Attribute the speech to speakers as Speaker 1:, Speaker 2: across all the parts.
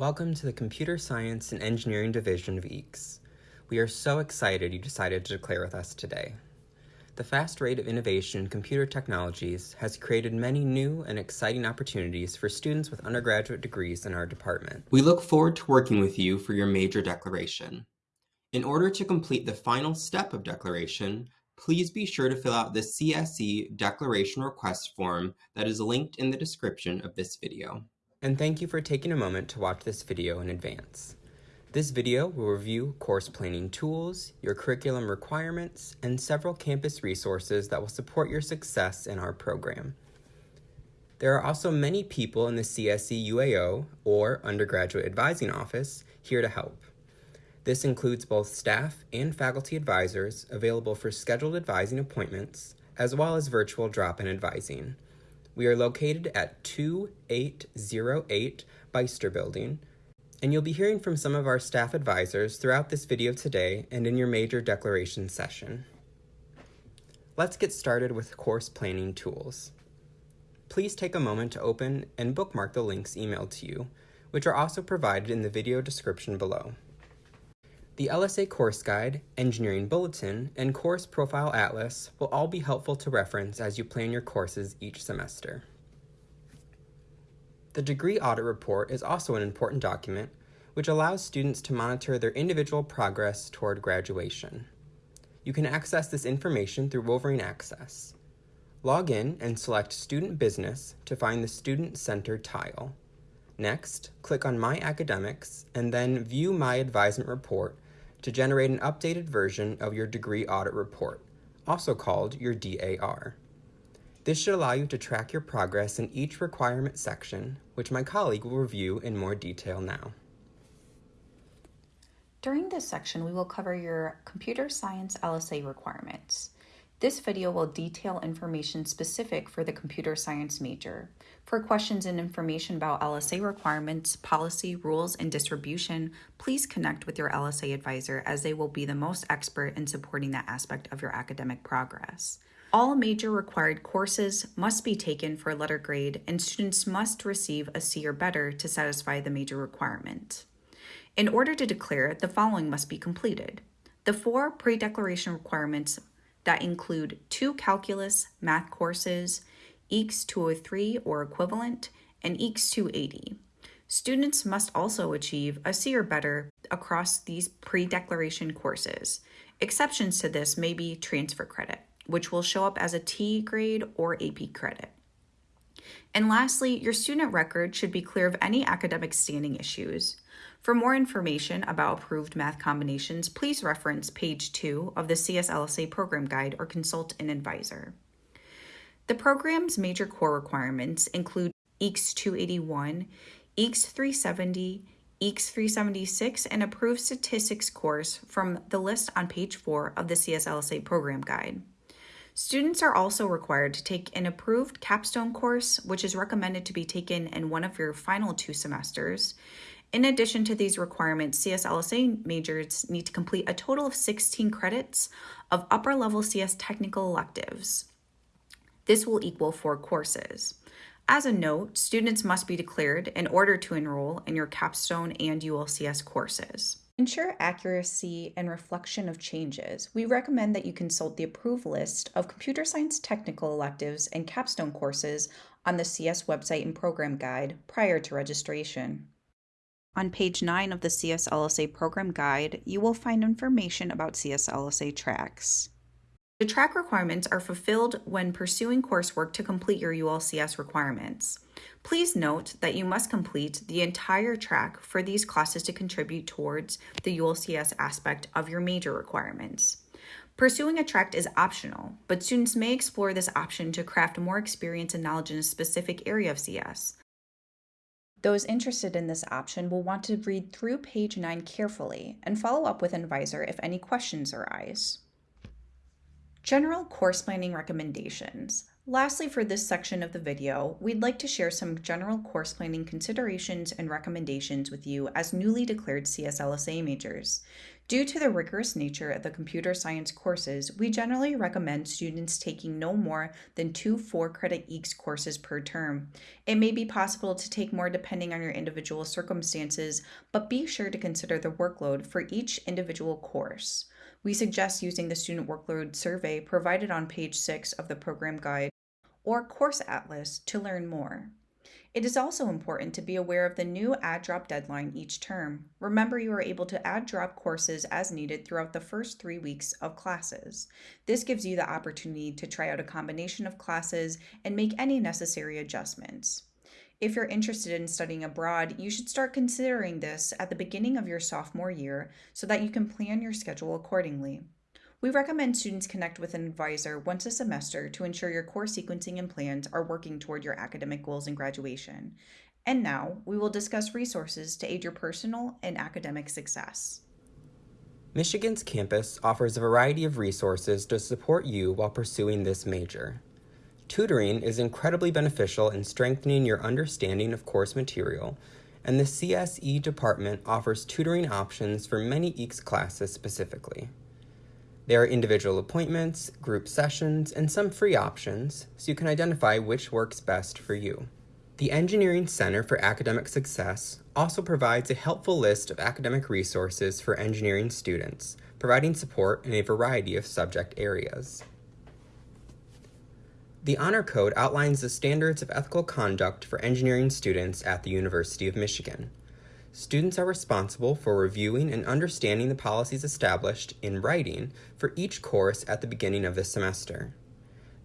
Speaker 1: Welcome to the Computer Science and Engineering Division of EECS. We are so excited you decided to declare with us today. The fast rate of innovation in computer technologies has created many new and exciting opportunities for students with undergraduate degrees in our department. We look forward to working with you for your major declaration. In order to complete the final step of declaration, please be sure to fill out the CSE declaration request form that is linked in the description of this video. And thank you for taking a moment to watch this video in advance. This video will review course planning tools, your curriculum requirements, and several campus resources that will support your success in our program. There are also many people in the CSE UAO, or Undergraduate Advising Office, here to help. This includes both staff and faculty advisors available for scheduled advising appointments, as well as virtual drop-in advising. We are located at 2808 Beyster Building, and you'll be hearing from some of our staff advisors throughout this video today and in your major declaration session. Let's get started with course planning tools. Please take a moment to open and bookmark the links emailed to you, which are also provided in the video description below. The LSA Course Guide, Engineering Bulletin, and Course Profile Atlas will all be helpful to reference as you plan your courses each semester. The Degree Audit Report is also an important document which allows students to monitor their individual progress toward graduation. You can access this information through Wolverine Access. Log in and select Student Business to find the Student Center tile. Next, click on My Academics and then View My Advisement Report to generate an updated version of your Degree Audit Report, also called your DAR. This should allow you to track your progress in each requirement section, which my colleague will review in more detail now.
Speaker 2: During this section, we will cover your computer science LSA requirements. This video will detail information specific for the computer science major. For questions and information about LSA requirements, policy, rules, and distribution, please connect with your LSA advisor as they will be the most expert in supporting that aspect of your academic progress. All major required courses must be taken for a letter grade, and students must receive a C or better to satisfy the major requirement. In order to declare, the following must be completed. The four pre-declaration requirements that include two calculus math courses, EECS 203 or equivalent, and EECS 280. Students must also achieve a C or better across these pre-declaration courses. Exceptions to this may be transfer credit which will show up as a T grade or AP credit. And lastly, your student record should be clear of any academic standing issues. For more information about approved math combinations, please reference page 2 of the CSLSA program guide or consult an advisor. The program's major core requirements include EECS 281, EECS 370, EECS 376, and approved statistics course from the list on page 4 of the CSLSA program guide. Students are also required to take an approved capstone course, which is recommended to be taken in one of your final two semesters. In addition to these requirements, CSLSA majors need to complete a total of 16 credits of upper level CS technical electives. This will equal four courses. As a note, students must be declared in order to enroll in your capstone and ULCS courses ensure accuracy and reflection of changes, we recommend that you consult the approved list of computer science technical electives and capstone courses on the CS website and program guide prior to registration. On page 9 of the CSLSA program guide, you will find information about CSLSA tracks. The track requirements are fulfilled when pursuing coursework to complete your ULCS requirements. Please note that you must complete the entire track for these classes to contribute towards the ULCS aspect of your major requirements. Pursuing a track is optional, but students may explore this option to craft more experience and knowledge in a specific area of CS. Those interested in this option will want to read through page 9 carefully and follow up with an advisor if any questions arise. General course planning recommendations. Lastly, for this section of the video, we'd like to share some general course planning considerations and recommendations with you as newly declared CSLSA majors. Due to the rigorous nature of the computer science courses, we generally recommend students taking no more than two four credit EECS courses per term. It may be possible to take more depending on your individual circumstances, but be sure to consider the workload for each individual course. We suggest using the student workload survey provided on page 6 of the program guide or Course Atlas to learn more. It is also important to be aware of the new add drop deadline each term. Remember, you are able to add drop courses as needed throughout the first three weeks of classes. This gives you the opportunity to try out a combination of classes and make any necessary adjustments. If you're interested in studying abroad, you should start considering this at the beginning of your sophomore year so that you can plan your schedule accordingly. We recommend students connect with an advisor once a semester to ensure your course sequencing and plans are working toward your academic goals and graduation. And now, we will discuss resources to aid your personal and academic success.
Speaker 1: Michigan's campus offers a variety of resources to support you while pursuing this major. Tutoring is incredibly beneficial in strengthening your understanding of course material, and the CSE department offers tutoring options for many EECS classes specifically. There are individual appointments, group sessions, and some free options, so you can identify which works best for you. The Engineering Center for Academic Success also provides a helpful list of academic resources for engineering students, providing support in a variety of subject areas. The Honor Code outlines the standards of ethical conduct for engineering students at the University of Michigan. Students are responsible for reviewing and understanding the policies established in writing for each course at the beginning of the semester.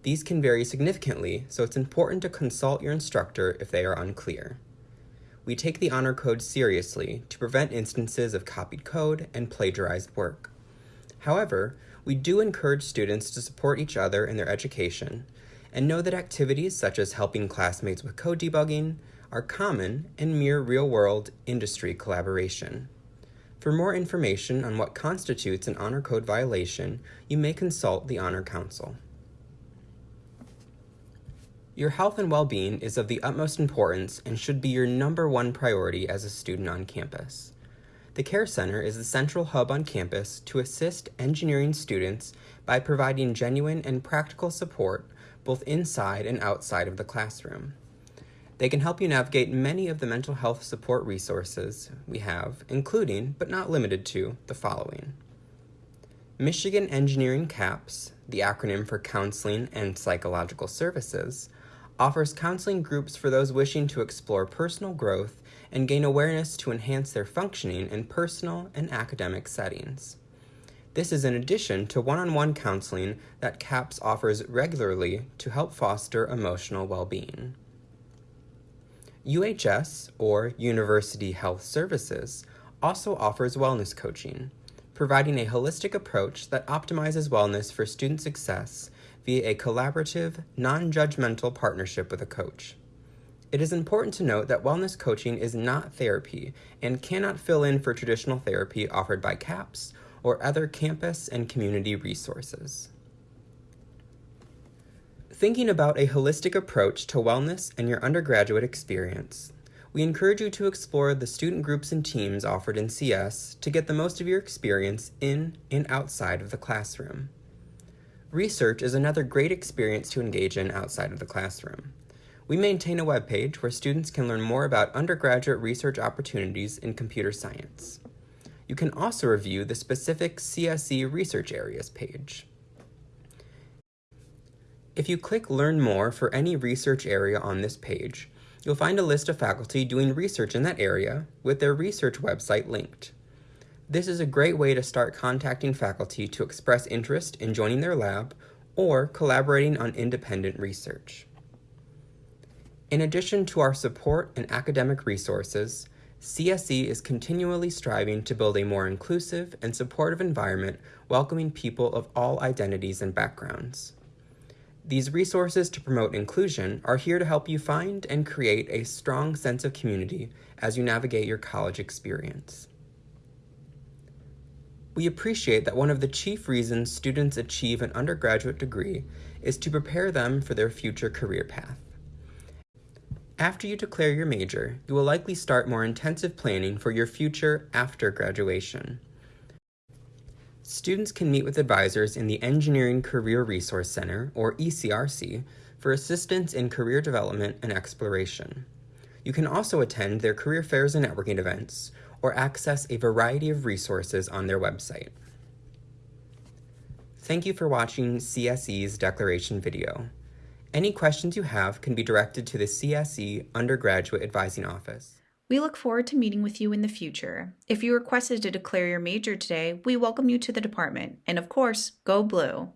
Speaker 1: These can vary significantly, so it's important to consult your instructor if they are unclear. We take the Honor Code seriously to prevent instances of copied code and plagiarized work. However, we do encourage students to support each other in their education and know that activities such as helping classmates with code debugging, are common and mere real-world industry collaboration. For more information on what constitutes an Honor Code violation, you may consult the Honor Council. Your health and well-being is of the utmost importance and should be your number one priority as a student on campus. The Care Center is the central hub on campus to assist engineering students by providing genuine and practical support both inside and outside of the classroom. They can help you navigate many of the mental health support resources we have, including, but not limited to, the following. Michigan Engineering CAPS, the acronym for Counseling and Psychological Services, offers counseling groups for those wishing to explore personal growth and gain awareness to enhance their functioning in personal and academic settings. This is in addition to one-on-one -on -one counseling that CAPS offers regularly to help foster emotional well-being. UHS, or University Health Services, also offers wellness coaching, providing a holistic approach that optimizes wellness for student success via a collaborative, non-judgmental partnership with a coach. It is important to note that wellness coaching is not therapy and cannot fill in for traditional therapy offered by CAPS or other campus and community resources. Thinking about a holistic approach to wellness and your undergraduate experience, we encourage you to explore the student groups and teams offered in CS to get the most of your experience in and outside of the classroom. Research is another great experience to engage in outside of the classroom. We maintain a webpage where students can learn more about undergraduate research opportunities in computer science. You can also review the specific CSE research areas page. If you click Learn More for any research area on this page, you'll find a list of faculty doing research in that area with their research website linked. This is a great way to start contacting faculty to express interest in joining their lab or collaborating on independent research. In addition to our support and academic resources, CSE is continually striving to build a more inclusive and supportive environment welcoming people of all identities and backgrounds. These resources to promote inclusion are here to help you find and create a strong sense of community as you navigate your college experience. We appreciate that one of the chief reasons students achieve an undergraduate degree is to prepare them for their future career path. After you declare your major, you will likely start more intensive planning for your future after graduation. Students can meet with advisors in the Engineering Career Resource Center, or ECRC, for assistance in career development and exploration. You can also attend their career fairs and networking events, or access a variety of resources on their website. Thank you for watching CSE's declaration video. Any questions you have can be directed to the CSE Undergraduate Advising Office.
Speaker 2: We look forward to meeting with you in the future. If you requested to declare your major today, we welcome you to the department. And of course, go blue!